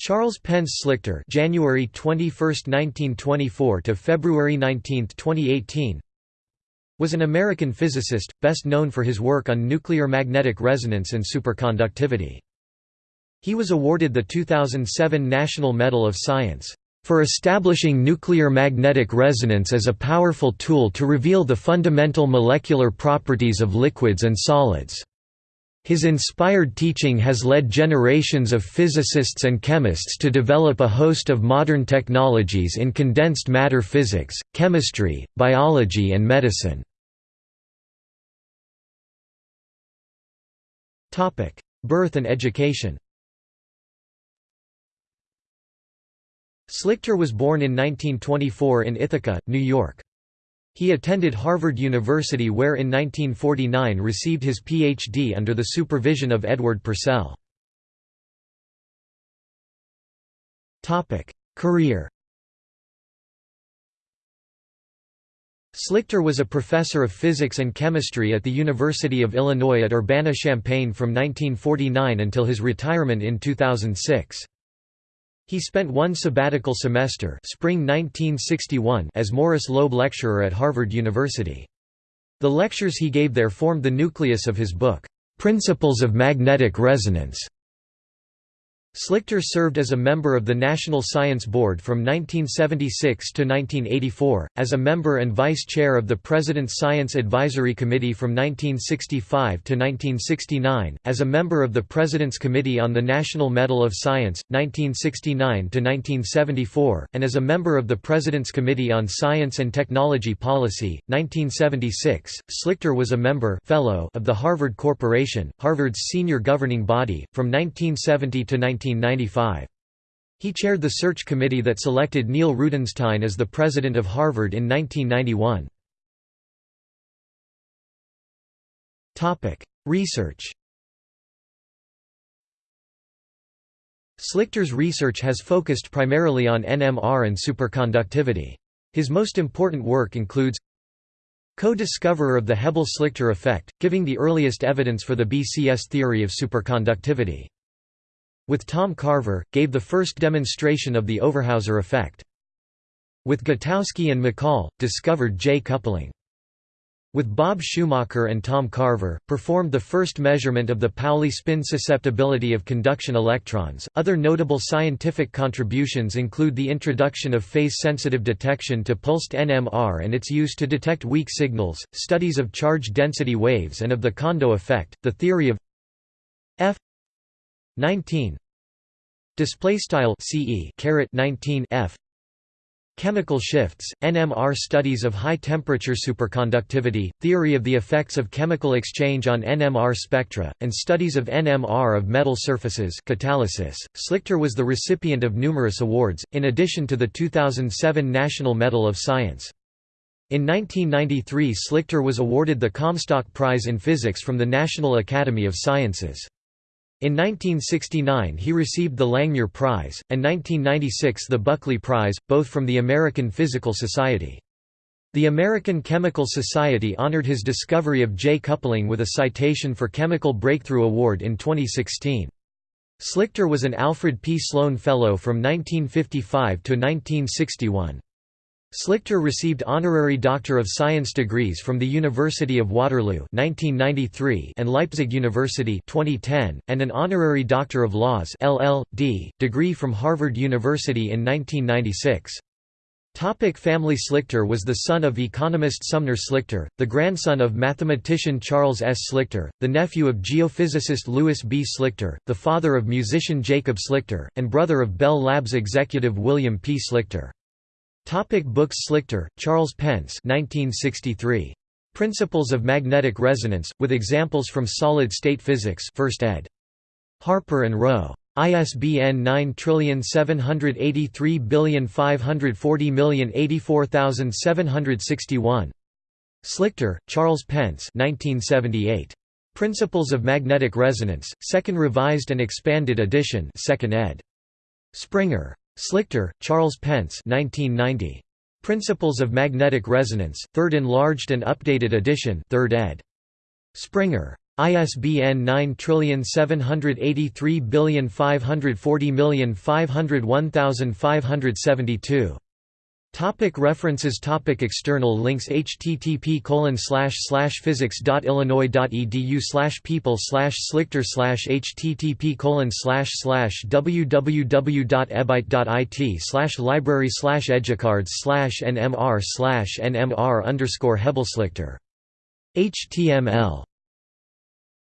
Charles Pence Slichter January 21, 1924 to February 19, 2018 was an American physicist, best known for his work on nuclear magnetic resonance and superconductivity. He was awarded the 2007 National Medal of Science for establishing nuclear magnetic resonance as a powerful tool to reveal the fundamental molecular properties of liquids and solids. His inspired teaching has led generations of physicists and chemists to develop a host of modern technologies in condensed matter physics, chemistry, biology and medicine. Birth and education Slichter was born in 1924 in Ithaca, New York. He attended Harvard University where in 1949 received his Ph.D. under the supervision of Edward Purcell. Career Slichter was a professor of physics and chemistry at the University of Illinois at Urbana-Champaign from 1949 until his retirement in 2006. He spent one sabbatical semester spring 1961 as Morris Loeb Lecturer at Harvard University. The lectures he gave there formed the nucleus of his book, "'Principles of Magnetic Resonance' Slichter served as a member of the National Science Board from 1976 to 1984, as a member and vice chair of the President's Science Advisory Committee from 1965 to 1969, as a member of the President's Committee on the National Medal of Science, 1969 to 1974, and as a member of the President's Committee on Science and Technology Policy, 1976. Slichter was a member fellow of the Harvard Corporation, Harvard's senior governing body, from 1970 to 19 1995. He chaired the search committee that selected Neil Rudenstine as the president of Harvard in 1991. Research Slichter's research has focused primarily on NMR and superconductivity. His most important work includes co-discoverer of the Hebel-Slichter effect, giving the earliest evidence for the BCS theory of superconductivity with Tom Carver, gave the first demonstration of the Overhauser effect. With Gutowsky and McCall, discovered J-coupling. With Bob Schumacher and Tom Carver, performed the first measurement of the Pauli spin susceptibility of conduction electrons. Other notable scientific contributions include the introduction of phase sensitive detection to pulsed NMR and its use to detect weak signals, studies of charge density waves and of the Kondo effect, the theory of F 19 display style ce caret 19 f. Chemical shifts nmr studies of high temperature superconductivity theory of the effects of chemical exchange on nmr spectra and studies of nmr of metal surfaces catalysis. Slichter was the recipient of numerous awards in addition to the 2007 national medal of science. In 1993 Slichter was awarded the Comstock Prize in Physics from the National Academy of Sciences. In 1969 he received the Langmuir Prize, and 1996 the Buckley Prize, both from the American Physical Society. The American Chemical Society honored his discovery of J-coupling with a citation for Chemical Breakthrough Award in 2016. Slichter was an Alfred P. Sloan Fellow from 1955 to 1961. Slichter received honorary Doctor of Science degrees from the University of Waterloo 1993 and Leipzig University 2010, and an honorary Doctor of Laws LL.D. degree from Harvard University in 1996. Topic family Slichter was the son of economist Sumner Slichter, the grandson of mathematician Charles S. Slichter, the nephew of geophysicist Louis B. Slichter, the father of musician Jacob Slichter, and brother of Bell Labs executive William P. Slichter. Topic books Slichter, Charles Pence 1963. Principles of Magnetic Resonance, with examples from Solid-State Physics 1st ed. Harper & Row. ISBN 9783540084761. Slichter, Charles Pence 1978. Principles of Magnetic Resonance, 2nd Revised and Expanded Edition 2nd ed. Springer. Slichter, Charles Pence 1990. Principles of Magnetic Resonance, 3rd Enlarged and Updated Edition 3rd ed. Springer. ISBN 9783540501572. Topic references Topic External links http colon slash slash physics.illinois.edu slash people slash slichter slash http colon slash slash www.ebyte.it slash library slash educards slash nmr slash nmr underscore hebelslichter. HTML